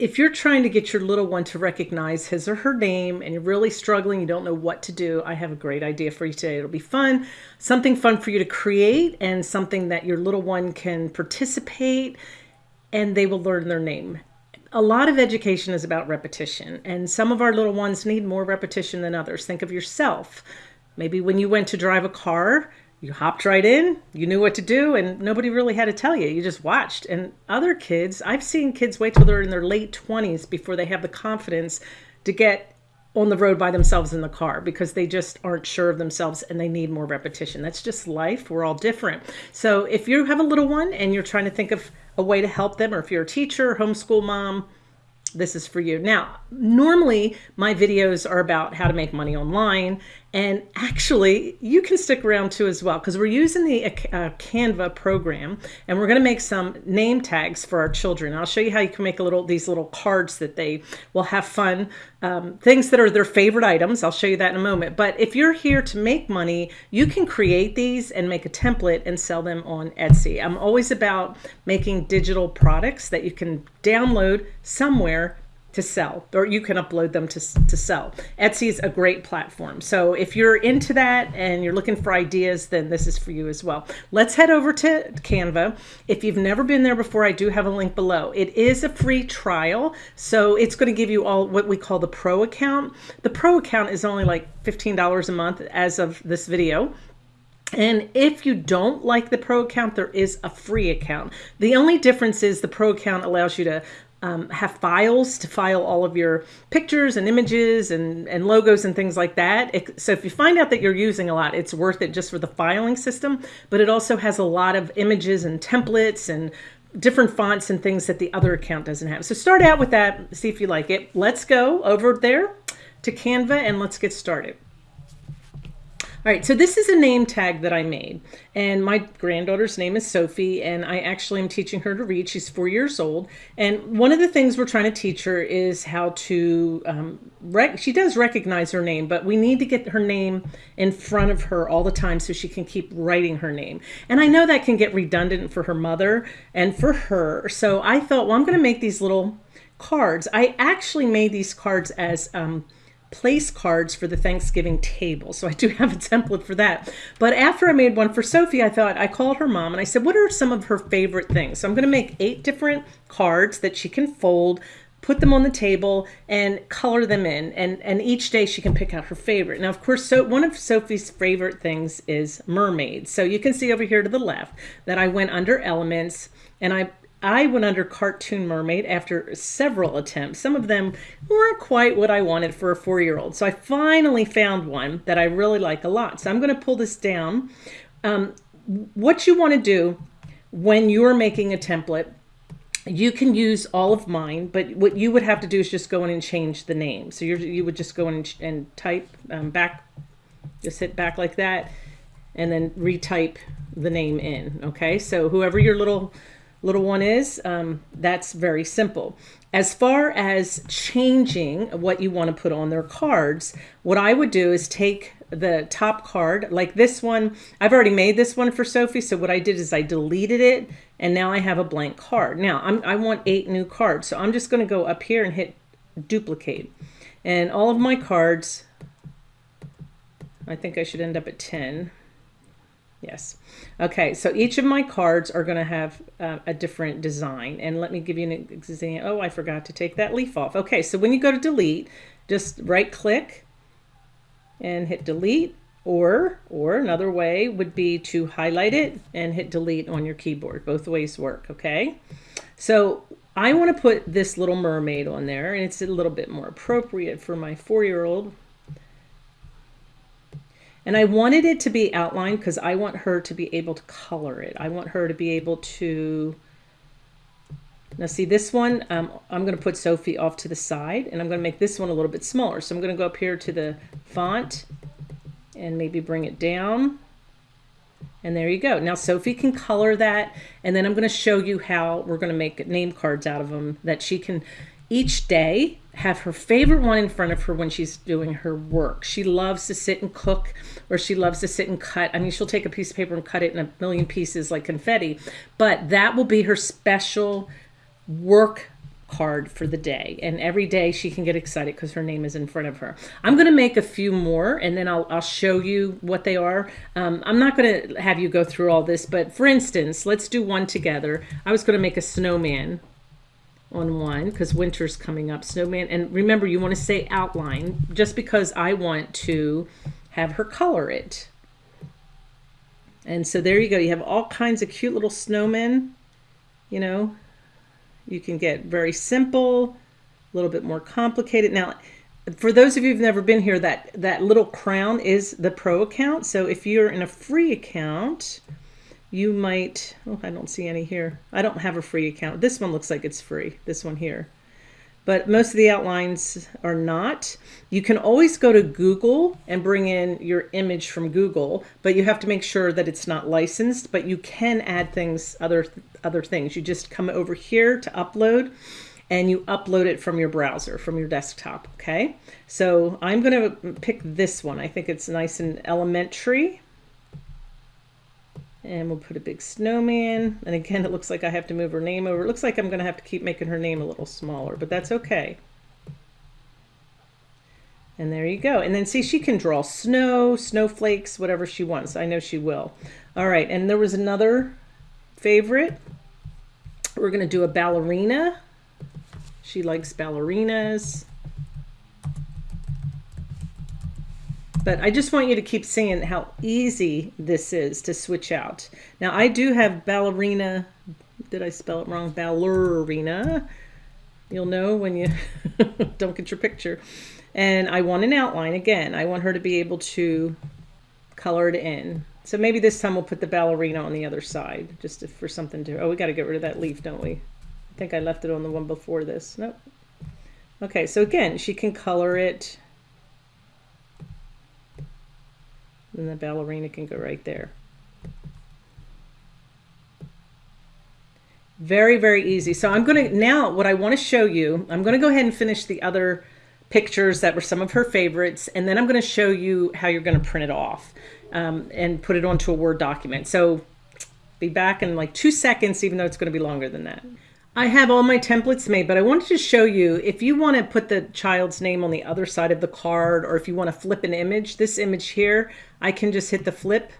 if you're trying to get your little one to recognize his or her name and you're really struggling, you don't know what to do, I have a great idea for you today. It'll be fun, something fun for you to create and something that your little one can participate and they will learn their name. A lot of education is about repetition and some of our little ones need more repetition than others. Think of yourself. Maybe when you went to drive a car, you hopped right in, you knew what to do, and nobody really had to tell you. You just watched. And other kids, I've seen kids wait till they're in their late 20s before they have the confidence to get on the road by themselves in the car because they just aren't sure of themselves and they need more repetition. That's just life. We're all different. So if you have a little one and you're trying to think of a way to help them, or if you're a teacher, homeschool mom, this is for you. Now, normally my videos are about how to make money online and actually, you can stick around too as well because we're using the uh, Canva program and we're going to make some name tags for our children. I'll show you how you can make a little these little cards that they will have fun, um, things that are their favorite items. I'll show you that in a moment. But if you're here to make money, you can create these and make a template and sell them on Etsy. I'm always about making digital products that you can download somewhere to sell or you can upload them to, to sell. Etsy is a great platform. So if you're into that and you're looking for ideas, then this is for you as well. Let's head over to Canva. If you've never been there before, I do have a link below. It is a free trial. So it's going to give you all what we call the pro account. The pro account is only like $15 a month as of this video. And if you don't like the pro account, there is a free account. The only difference is the pro account allows you to um, have files to file all of your pictures and images and, and logos and things like that. It, so if you find out that you're using a lot, it's worth it just for the filing system, but it also has a lot of images and templates and different fonts and things that the other account doesn't have. So start out with that, see if you like it. Let's go over there to Canva and let's get started. All right, so this is a name tag that I made. And my granddaughter's name is Sophie, and I actually am teaching her to read. She's four years old. And one of the things we're trying to teach her is how to, um, she does recognize her name, but we need to get her name in front of her all the time so she can keep writing her name. And I know that can get redundant for her mother and for her. So I thought, well, I'm going to make these little cards. I actually made these cards as um, place cards for the Thanksgiving table. So I do have a template for that. But after I made one for Sophie, I thought I called her mom and I said, what are some of her favorite things? So I'm going to make eight different cards that she can fold, put them on the table and color them in. And, and each day she can pick out her favorite. Now, of course, so one of Sophie's favorite things is mermaids. So you can see over here to the left that I went under elements and I I went under Cartoon Mermaid after several attempts. Some of them weren't quite what I wanted for a four-year-old. So I finally found one that I really like a lot. So I'm going to pull this down. Um, what you want to do when you're making a template, you can use all of mine, but what you would have to do is just go in and change the name. So you would just go in and, and type um, back, just hit back like that, and then retype the name in. Okay, so whoever your little little one is, um, that's very simple. As far as changing what you want to put on their cards, what I would do is take the top card, like this one, I've already made this one for Sophie, so what I did is I deleted it, and now I have a blank card. Now, I'm, I want eight new cards, so I'm just going to go up here and hit duplicate. And all of my cards, I think I should end up at 10. Yes. Okay, so each of my cards are going to have uh, a different design. And let me give you an example. Oh, I forgot to take that leaf off. Okay, so when you go to delete, just right click and hit delete. Or, or another way would be to highlight it and hit delete on your keyboard. Both ways work, okay? So I want to put this little mermaid on there, and it's a little bit more appropriate for my four-year-old and I wanted it to be outlined because I want her to be able to color it. I want her to be able to, now see this one, um, I'm going to put Sophie off to the side and I'm going to make this one a little bit smaller. So I'm going to go up here to the font and maybe bring it down. And there you go. Now Sophie can color that. And then I'm going to show you how we're going to make name cards out of them that she can each day have her favorite one in front of her when she's doing her work. She loves to sit and cook or she loves to sit and cut. I mean, she'll take a piece of paper and cut it in a million pieces like confetti, but that will be her special work card for the day. And every day she can get excited because her name is in front of her. I'm going to make a few more and then I'll, I'll show you what they are. Um, I'm not going to have you go through all this, but for instance, let's do one together. I was going to make a snowman on one because winter's coming up snowman and remember you want to say outline just because I want to have her color it and so there you go you have all kinds of cute little snowmen you know you can get very simple, a little bit more complicated. Now, for those of you who've never been here, that, that little crown is the pro account. So if you're in a free account, you might, oh, I don't see any here. I don't have a free account. This one looks like it's free, this one here. But most of the outlines are not. You can always go to Google and bring in your image from Google, but you have to make sure that it's not licensed, but you can add things, other other things. You just come over here to upload and you upload it from your browser, from your desktop, okay? So I'm gonna pick this one. I think it's nice and elementary. And we'll put a big snowman. And again, it looks like I have to move her name over. It looks like I'm gonna have to keep making her name a little smaller, but that's okay. And there you go. And then see, she can draw snow, snowflakes, whatever she wants. I know she will. All right, and there was another favorite. We're going to do a ballerina. She likes ballerinas. But I just want you to keep seeing how easy this is to switch out. Now I do have ballerina, did I spell it wrong? Ballerina. You'll know when you don't get your picture. And I want an outline again. I want her to be able to color it in. So maybe this time we'll put the ballerina on the other side, just for something to, oh, we got to get rid of that leaf, don't we? I think I left it on the one before this. Nope. Okay, so again, she can color it. And the ballerina can go right there. Very, very easy. So I'm going to, now what I want to show you, I'm going to go ahead and finish the other pictures that were some of her favorites, and then I'm going to show you how you're going to print it off um, and put it onto a Word document. So be back in like two seconds, even though it's going to be longer than that. I have all my templates made, but I wanted to show you if you want to put the child's name on the other side of the card, or if you want to flip an image, this image here, I can just hit the flip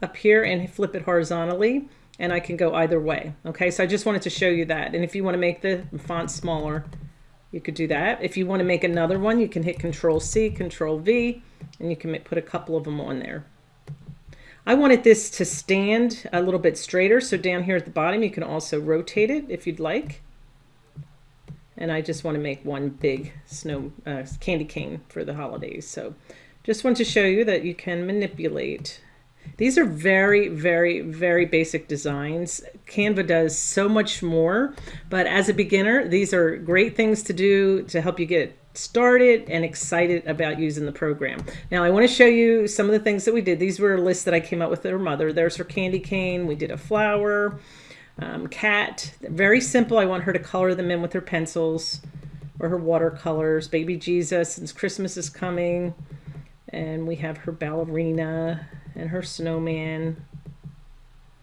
up here and flip it horizontally and I can go either way. Okay, so I just wanted to show you that. And if you want to make the font smaller, you could do that. If you want to make another one, you can hit Control C, Control V, and you can put a couple of them on there. I wanted this to stand a little bit straighter. So down here at the bottom, you can also rotate it if you'd like. And I just want to make one big snow uh, candy cane for the holidays. So just want to show you that you can manipulate. These are very, very, very basic designs. Canva does so much more, but as a beginner, these are great things to do to help you get started and excited about using the program. Now I want to show you some of the things that we did. These were lists that I came up with her mother. There's her candy cane. We did a flower, um, cat. Very simple. I want her to color them in with her pencils or her watercolors. Baby Jesus, since Christmas is coming. And we have her ballerina and her snowman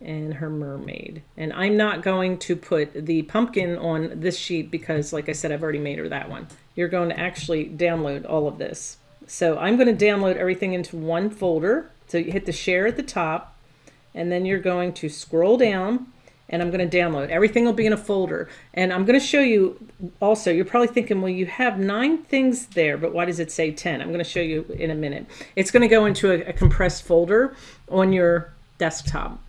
and her mermaid. And I'm not going to put the pumpkin on this sheet because like I said, I've already made her that one. You're going to actually download all of this. So I'm going to download everything into one folder. So you hit the share at the top and then you're going to scroll down and I'm going to download. Everything will be in a folder. And I'm going to show you also, you're probably thinking, well, you have nine things there, but why does it say 10? I'm going to show you in a minute. It's going to go into a, a compressed folder on your desktop.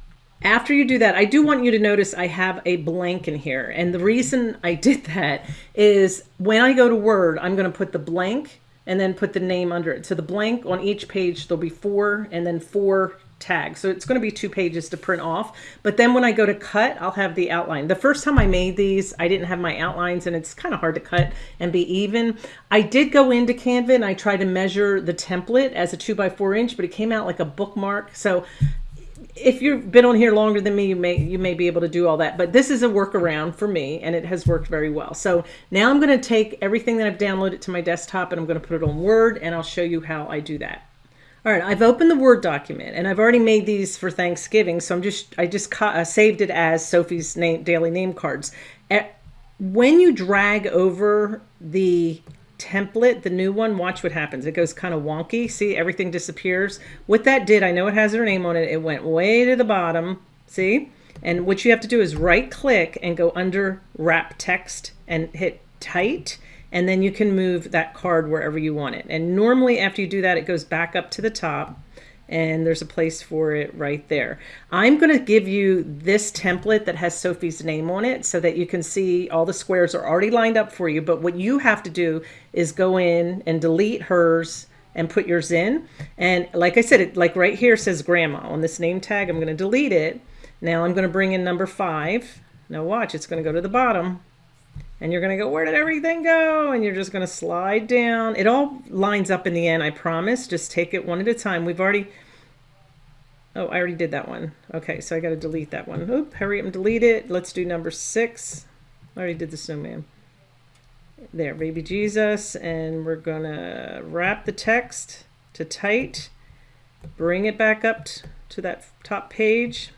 After you do that, I do want you to notice I have a blank in here. And the reason I did that is when I go to Word, I'm going to put the blank and then put the name under it. So the blank on each page, there'll be four and then four tags. So it's going to be two pages to print off. But then when I go to cut, I'll have the outline. The first time I made these, I didn't have my outlines and it's kind of hard to cut and be even. I did go into Canva and I tried to measure the template as a two by four inch, but it came out like a bookmark. So if you've been on here longer than me, you may you may be able to do all that. But this is a workaround for me, and it has worked very well. So now I'm going to take everything that I've downloaded to my desktop, and I'm going to put it on Word, and I'll show you how I do that. All right, I've opened the Word document, and I've already made these for Thanksgiving. So I'm just I just uh, saved it as Sophie's name daily name cards. when you drag over the template, the new one, watch what happens. It goes kind of wonky. See, everything disappears. What that did, I know it has their name on it. It went way to the bottom. See? And what you have to do is right click and go under wrap text and hit tight. And then you can move that card wherever you want it. And normally after you do that, it goes back up to the top and there's a place for it right there. I'm going to give you this template that has Sophie's name on it so that you can see all the squares are already lined up for you. But what you have to do is go in and delete hers and put yours in. And like I said, it like right here says grandma on this name tag. I'm going to delete it. Now I'm going to bring in number five. Now watch, it's going to go to the bottom and you're going to go, where did everything go? And you're just going to slide down. It all lines up in the end, I promise. Just take it one at a time. We've already, oh, I already did that one. Okay, so I got to delete that one. Oop, hurry up and delete it. Let's do number six. I already did the snowman. There, baby Jesus. And we're going to wrap the text to tight. Bring it back up to that top page.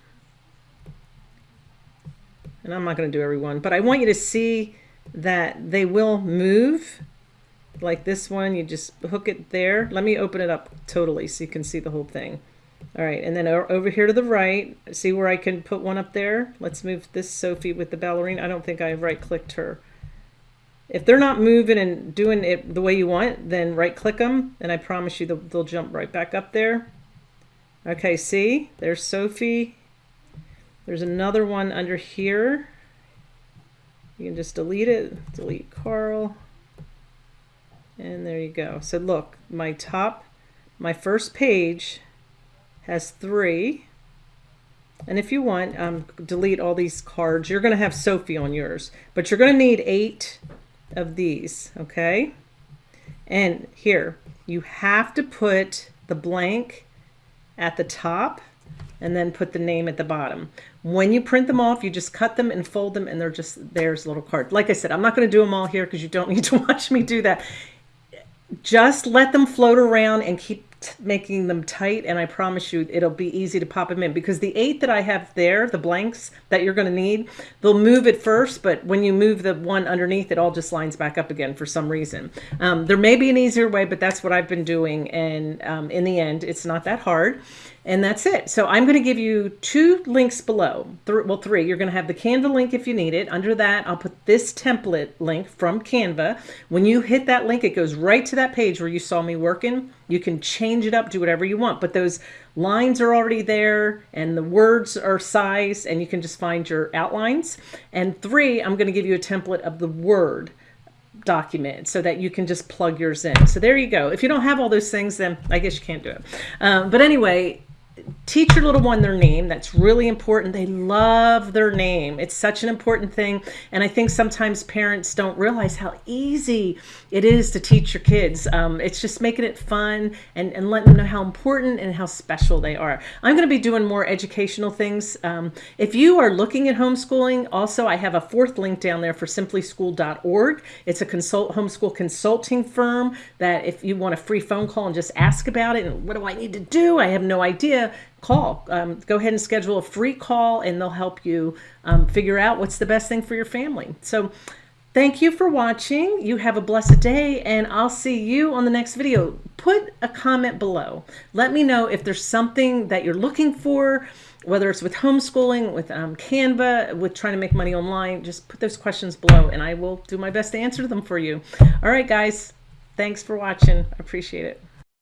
And I'm not going to do every one, but I want you to see that they will move like this one you just hook it there. Let me open it up totally so you can see the whole thing. All right and then over here to the right see where I can put one up there? Let's move this Sophie with the ballerina. I don't think I right clicked her. If they're not moving and doing it the way you want then right click them and I promise you they'll, they'll jump right back up there. Okay see? There's Sophie. There's another one under here you can just delete it, delete Carl, and there you go. So look, my top, my first page has three. And if you want, um, delete all these cards. You're going to have Sophie on yours, but you're going to need eight of these, okay? And here, you have to put the blank at the top and then put the name at the bottom. When you print them off, you just cut them and fold them and they're just, there's little cards. Like I said, I'm not going to do them all here because you don't need to watch me do that. Just let them float around and keep making them tight and I promise you it'll be easy to pop them in because the eight that I have there, the blanks that you're going to need, they'll move at first, but when you move the one underneath, it all just lines back up again for some reason. Um, there may be an easier way, but that's what I've been doing. And um, in the end, it's not that hard. And that's it. So I'm going to give you two links below. Th well, three. You're going to have the Canva link if you need it. Under that, I'll put this template link from Canva. When you hit that link, it goes right to that page where you saw me working. You can change it up, do whatever you want. But those lines are already there and the words are sized and you can just find your outlines. And three, I'm going to give you a template of the word document so that you can just plug yours in. So there you go. If you don't have all those things, then I guess you can't do it. Um, but anyway, teach your little one their name. That's really important. They love their name. It's such an important thing. And I think sometimes parents don't realize how easy it is to teach your kids. Um, it's just making it fun and, and letting them know how important and how special they are. I'm going to be doing more educational things. Um, if you are looking at homeschooling, also I have a fourth link down there for simplyschool.org. It's a consult homeschool consulting firm that if you want a free phone call and just ask about it and what do I need to do? I have no idea call. Um, go ahead and schedule a free call and they'll help you um, figure out what's the best thing for your family. So thank you for watching. You have a blessed day and I'll see you on the next video. Put a comment below. Let me know if there's something that you're looking for, whether it's with homeschooling, with um, Canva, with trying to make money online, just put those questions below and I will do my best to answer them for you. All right, guys. Thanks for watching. I appreciate it.